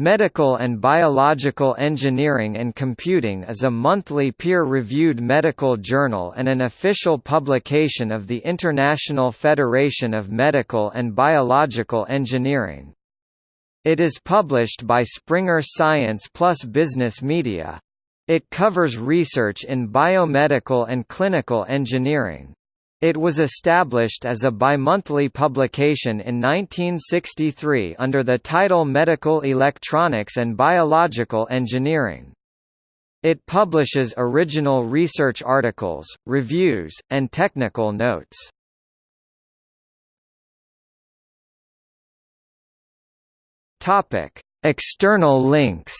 Medical and Biological Engineering and Computing is a monthly peer-reviewed medical journal and an official publication of the International Federation of Medical and Biological Engineering. It is published by Springer Science Plus Business Media. It covers research in biomedical and clinical engineering. It was established as a bimonthly publication in 1963 under the title Medical Electronics and Biological Engineering. It publishes original research articles, reviews, and technical notes. Topic: External links.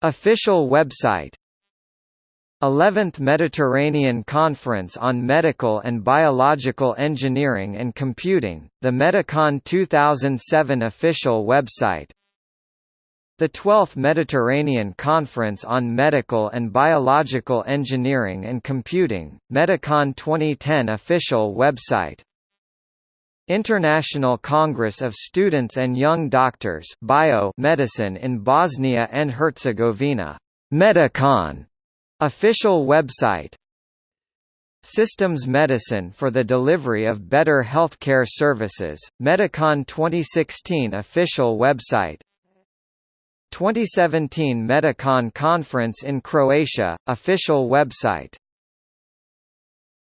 Official website 11th Mediterranean Conference on Medical and Biological Engineering and Computing, the Medicon 2007 official website. The 12th Mediterranean Conference on Medical and Biological Engineering and Computing, Medicon 2010 official website. International Congress of Students and Young Doctors Bio Medicine in Bosnia and Herzegovina, Medicon Official website Systems Medicine for the Delivery of Better Healthcare Services, Medicon 2016 official website. 2017 Medicon Conference in Croatia, official website